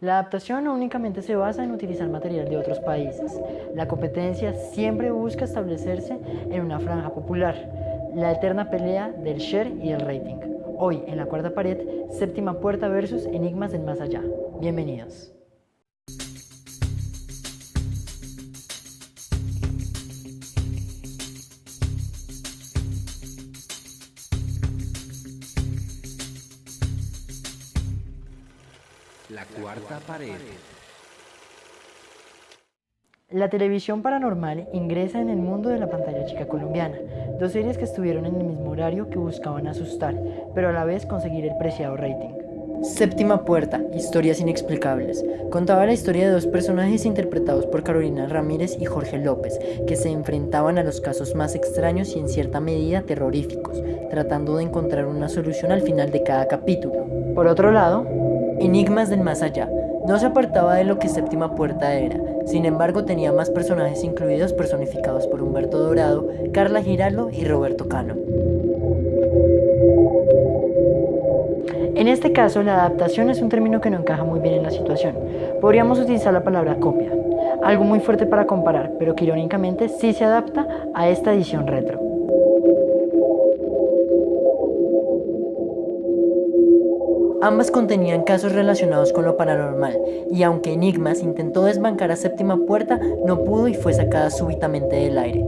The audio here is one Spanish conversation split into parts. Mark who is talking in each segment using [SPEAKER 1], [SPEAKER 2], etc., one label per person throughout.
[SPEAKER 1] La adaptación no únicamente se basa en utilizar material de otros países. La competencia siempre busca establecerse en una franja popular, la eterna pelea del share y el rating. Hoy, en la cuarta pared, séptima puerta versus enigmas del más allá. Bienvenidos.
[SPEAKER 2] La cuarta pared.
[SPEAKER 1] La televisión paranormal ingresa en el mundo de la pantalla chica colombiana, dos series que estuvieron en el mismo horario que buscaban asustar, pero a la vez conseguir el preciado rating. Séptima Puerta, Historias Inexplicables. Contaba la historia de dos personajes interpretados por Carolina Ramírez y Jorge López, que se enfrentaban a los casos más extraños y en cierta medida terroríficos, tratando de encontrar una solución al final de cada capítulo. Por otro lado, Enigmas del Más Allá. No se apartaba de lo que Séptima Puerta era, sin embargo tenía más personajes incluidos personificados por Humberto Dorado, Carla Giraldo y Roberto Cano. En este caso, la adaptación es un término que no encaja muy bien en la situación. Podríamos utilizar la palabra copia, algo muy fuerte para comparar, pero que irónicamente sí se adapta a esta edición retro. Ambas contenían casos relacionados con lo paranormal, y aunque Enigmas intentó desbancar a Séptima Puerta, no pudo y fue sacada súbitamente del aire.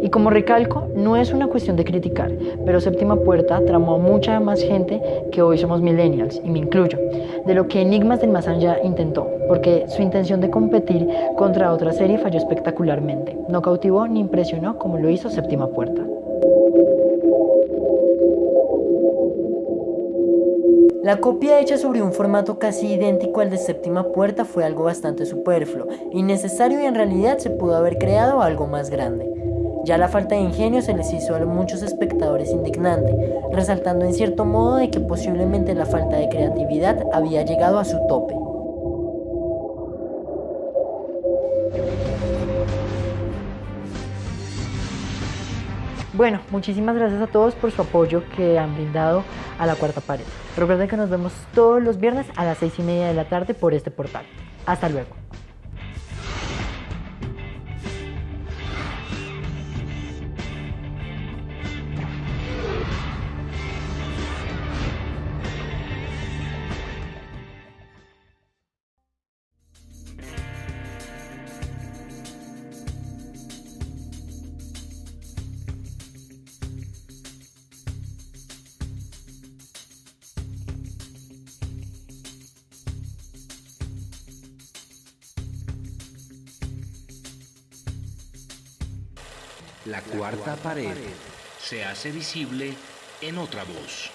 [SPEAKER 1] Y como recalco, no es una cuestión de criticar, pero Séptima Puerta tramó a mucha más gente que hoy somos millennials, y me incluyo, de lo que Enigmas del Más Allá intentó, porque su intención de competir contra otra serie falló espectacularmente. No cautivó ni impresionó como lo hizo Séptima Puerta. La copia hecha sobre un formato casi idéntico al de Séptima Puerta fue algo bastante superfluo, innecesario y en realidad se pudo haber creado algo más grande. Ya la falta de ingenio se les hizo a muchos espectadores indignante, resaltando en cierto modo de que posiblemente la falta de creatividad había llegado a su tope. Bueno, muchísimas gracias a todos por su apoyo que han brindado a la cuarta pared. Recuerden que nos vemos todos los viernes a las seis y media de la tarde por este portal. Hasta luego.
[SPEAKER 2] La cuarta pared se hace visible en otra voz.